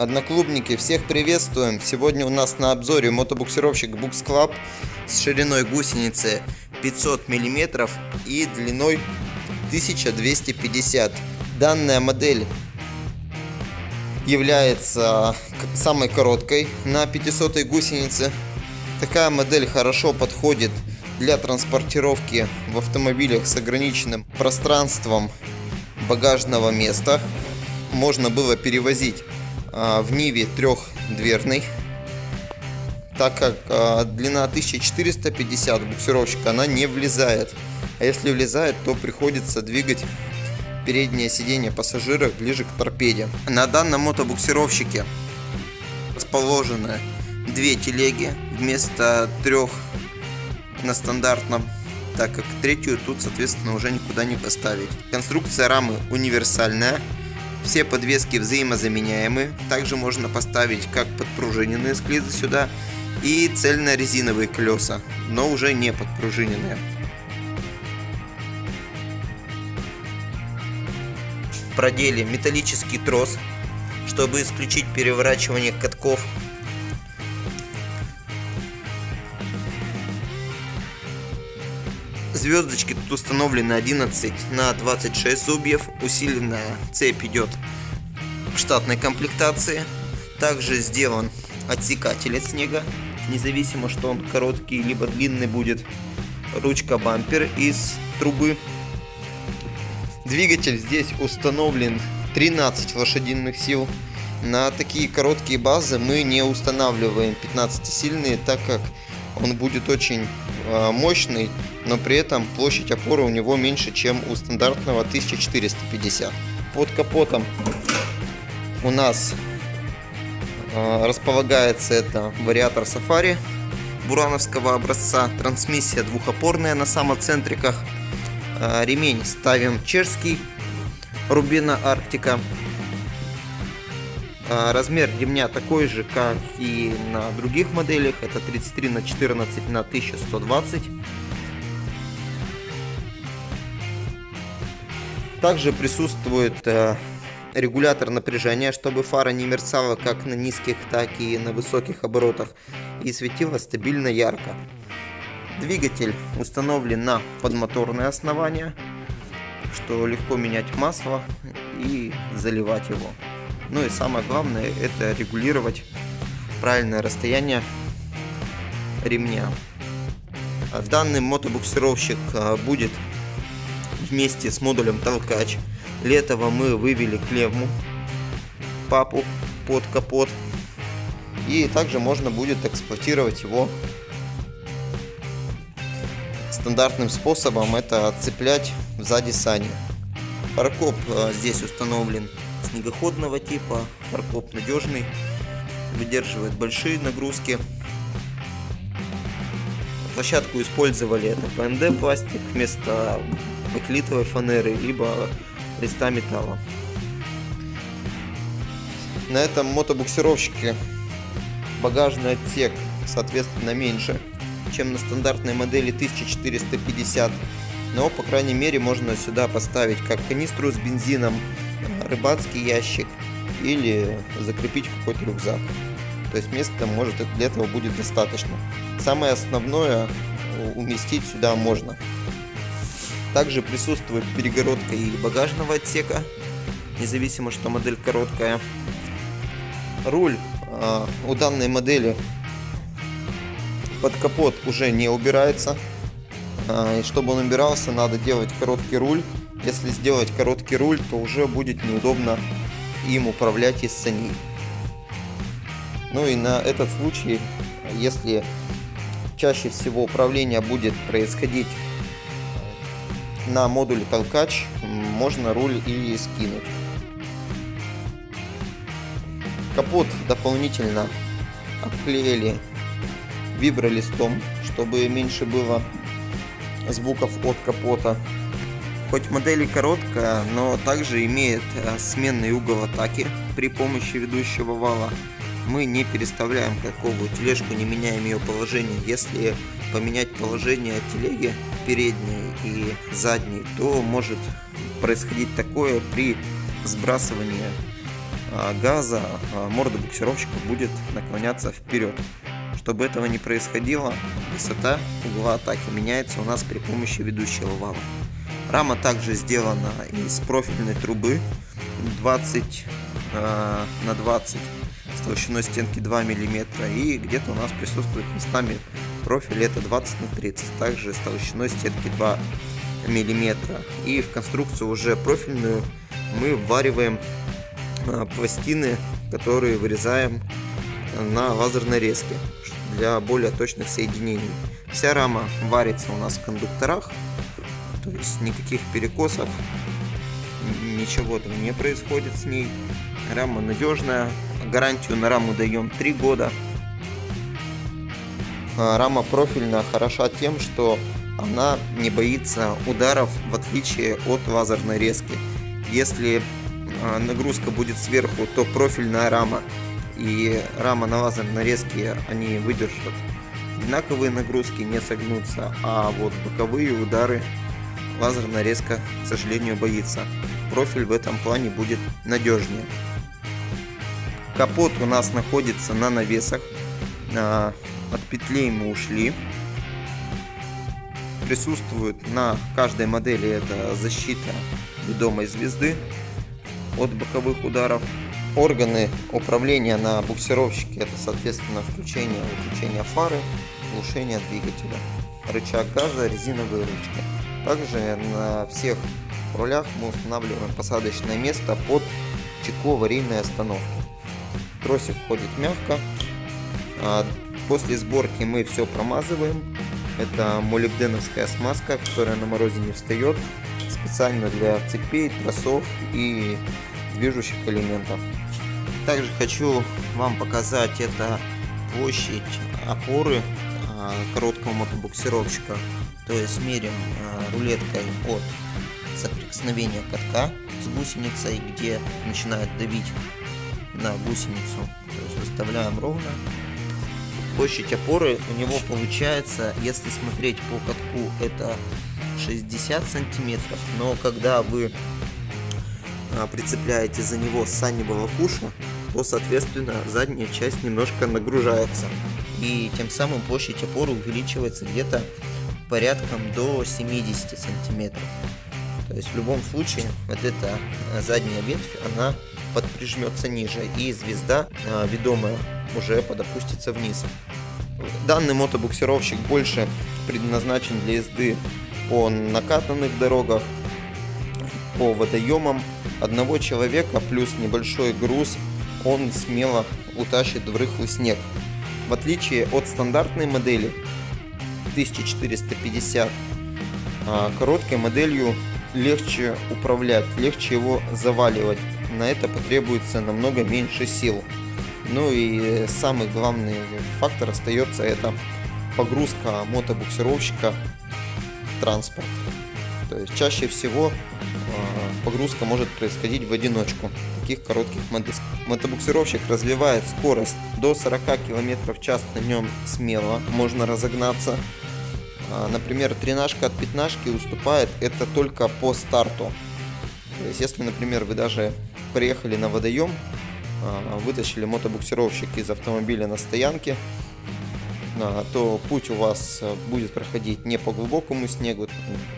Одноклубники, всех приветствуем! Сегодня у нас на обзоре мотобуксировщик Bux Club с шириной гусеницы 500 мм и длиной 1250. Данная модель является самой короткой на 500 гусенице. Такая модель хорошо подходит для транспортировки в автомобилях с ограниченным пространством багажного места. Можно было перевозить в Ниве трехдверной, так как а, длина 1450 буксировщика, она не влезает. А если влезает, то приходится двигать переднее сиденье пассажира ближе к торпеде. На данном мотобуксировщике расположены две телеги вместо трех на стандартном так как третью тут соответственно уже никуда не поставить. Конструкция рамы универсальная, все подвески взаимозаменяемы, также можно поставить как подпружиненные склизы сюда и цельно-резиновые колеса, но уже не подпружиненные. Продели металлический трос, чтобы исключить переворачивание катков Звездочки тут установлены 11 на 26 зубьев. Усиленная цепь идет в штатной комплектации. Также сделан отсекатель от снега. Независимо, что он короткий либо длинный будет. Ручка бампер из трубы. Двигатель здесь установлен 13 лошадиных сил. На такие короткие базы мы не устанавливаем 15-сильные, так как он будет очень мощный, но при этом площадь опоры у него меньше, чем у стандартного 1450. Под капотом у нас э, располагается это вариатор Safari бурановского образца, трансмиссия двухопорная на самоцентриках, э, ремень ставим чешский Рубина Арктика размер ремня такой же, как и на других моделях. Это 33 на 14 на 1120. Также присутствует э, регулятор напряжения, чтобы фара не мерцала как на низких, так и на высоких оборотах и светила стабильно ярко. Двигатель установлен на подмоторное основание, что легко менять масло и заливать его. Ну и самое главное это регулировать правильное расстояние ремня. А данный мотобуксировщик а, будет вместе с модулем толкач. Для этого мы вывели клемму папу под капот. И также можно будет эксплуатировать его стандартным способом. Это отцеплять сзади сани. Фаркоп а, здесь установлен снегоходного типа, фаркоп надежный, выдерживает большие нагрузки. Площадку использовали это ПНД пластик вместо баклитовой фанеры, либо листа металла. На этом мотобуксировщике багажный отсек соответственно меньше, чем на стандартной модели 1450 но по крайней мере можно сюда поставить как канистру с бензином рыбацкий ящик или закрепить какой-то рюкзак. То есть места может для этого будет достаточно. Самое основное уместить сюда можно. Также присутствует перегородка и багажного отсека, независимо что модель короткая. Руль э, у данной модели под капот уже не убирается. Э, и чтобы он убирался, надо делать короткий руль если сделать короткий руль, то уже будет неудобно им управлять из саней. Ну и на этот случай, если чаще всего управление будет происходить на модуле толкач, можно руль и скинуть. Капот дополнительно обклеили вибролистом, чтобы меньше было звуков от капота. Хоть модель и короткая, но также имеет э, сменный угол атаки при помощи ведущего вала. Мы не переставляем каковую тележку, не меняем ее положение. Если поменять положение телеги передней и задней, то может происходить такое при сбрасывании а, газа а, морда буксировщика будет наклоняться вперед. Чтобы этого не происходило, высота угла атаки меняется у нас при помощи ведущего вала. Рама также сделана из профильной трубы 20 э, на 20 с толщиной стенки 2 мм и где-то у нас присутствует местами профиль это 20 на 30 также с толщиной стенки 2 мм и в конструкцию уже профильную мы ввариваем э, пластины которые вырезаем на лазерной резке для более точных соединений. Вся рама варится у нас в кондукторах то есть никаких перекосов ничего там не происходит с ней. Рама надежная гарантию на раму даем 3 года. А, рама профильная хороша тем что она не боится ударов в отличие от лазерной резки. Если а, нагрузка будет сверху то профильная рама и рама на лазерной резке они выдержат. Одинаковые нагрузки не согнутся а вот боковые удары лазерная резко к сожалению боится. Профиль в этом плане будет надежнее. Капот у нас находится на навесах. А, от петлей мы ушли. Присутствует на каждой модели это защита ведомой звезды от боковых ударов. Органы управления на буксировщике это соответственно включение выключение фары глушение двигателя рычаг газа резиновые ручки также на всех рулях мы устанавливаем посадочное место под чекло аварийной остановки. Тросик ходит мягко. А, после сборки мы все промазываем. Это молибденовская смазка которая на морозе не встает специально для цепей тросов и движущих элементов. Также хочу вам показать это площадь опоры короткого мотобуксировщика. То есть меряем а, рулеткой от соприкосновения катка с гусеницей, где начинает давить на гусеницу. То есть выставляем ровно. Площадь опоры у него получается, если смотреть по катку, это 60 сантиметров. Но когда вы а, прицепляете за него саневого куша, то соответственно задняя часть немножко нагружается. И тем самым площадь опоры увеличивается где-то порядком до 70 сантиметров. То есть в любом случае вот эта задняя ветвь, она подприжмется ниже и звезда а, ведомая уже подопустится вниз. Данный мотобуксировщик больше предназначен для езды по накатанных дорогах, по водоемам одного человека плюс небольшой груз он смело утащит в рыхлый снег. В отличие от стандартной модели 1450, а, короткой моделью легче управлять, легче его заваливать. На это потребуется намного меньше сил. Ну и самый главный фактор остается это погрузка мотобуксировщика в транспорт. То есть чаще всего а, погрузка может происходить в одиночку таких коротких. Мотобуксировщик развивает скорость до 40 км в час на нем смело, можно разогнаться. А, например, тренажка от пятнашки уступает это только по старту. То есть, если, например, вы даже приехали на водоем, а, вытащили мотобуксировщик из автомобиля на стоянке, то путь у вас э, будет проходить не по глубокому снегу,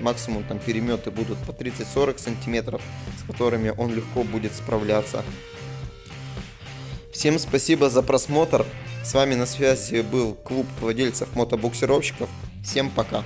максимум там переметы будут по 30-40 сантиметров, с которыми он легко будет справляться. Всем спасибо за просмотр. С вами на связи был клуб владельцев мотобуксировщиков. Всем пока.